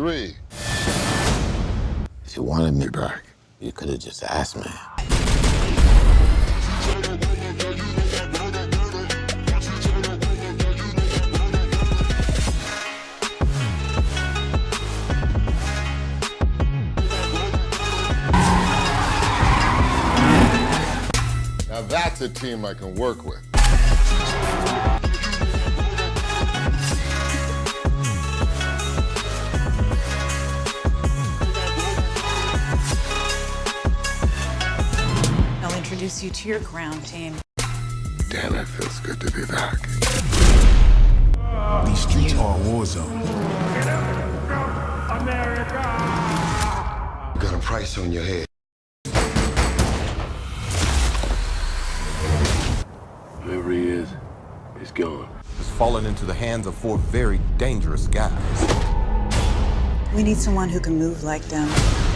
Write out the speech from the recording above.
three. If you wanted me back, you could have just asked me. Now that's a team I can work with. Introduce you to your ground team. Damn, it feels good to be back. These streets are a war zone. You got a price on your head. Whoever he is, he's gone. has fallen into the hands of four very dangerous guys. We need someone who can move like them.